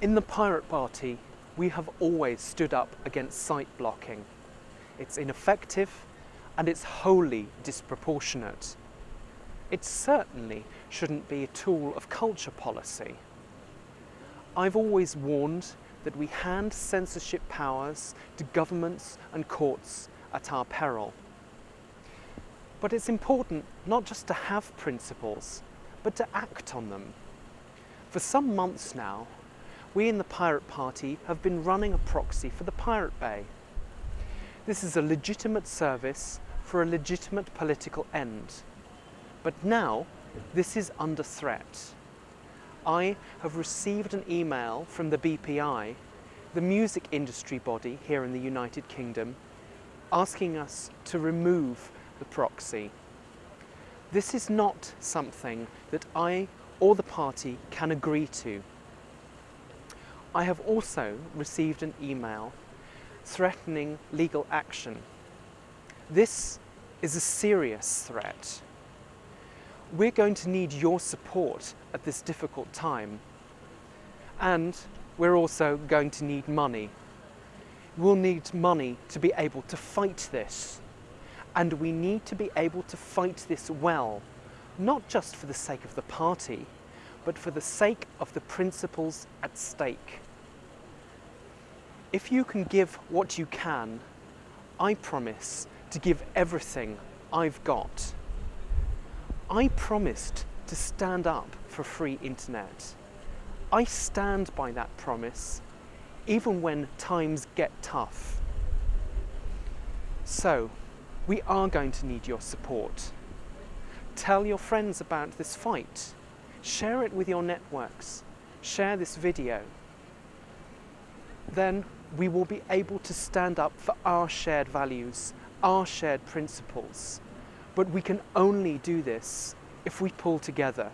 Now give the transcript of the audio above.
In the Pirate Party, we have always stood up against site blocking. It's ineffective and it's wholly disproportionate. It certainly shouldn't be a tool of culture policy. I've always warned that we hand censorship powers to governments and courts at our peril. But it's important not just to have principles, but to act on them. For some months now, we in the Pirate Party have been running a proxy for the Pirate Bay. This is a legitimate service for a legitimate political end. But now, this is under threat. I have received an email from the BPI, the music industry body here in the United Kingdom, asking us to remove the proxy. This is not something that I or the party can agree to. I have also received an email threatening legal action. This is a serious threat. We're going to need your support at this difficult time. And we're also going to need money. We'll need money to be able to fight this. And we need to be able to fight this well, not just for the sake of the party, but for the sake of the principles at stake. If you can give what you can, I promise to give everything I've got. I promised to stand up for free internet. I stand by that promise, even when times get tough. So, we are going to need your support. Tell your friends about this fight. Share it with your networks. Share this video. Then we will be able to stand up for our shared values, our shared principles. But we can only do this if we pull together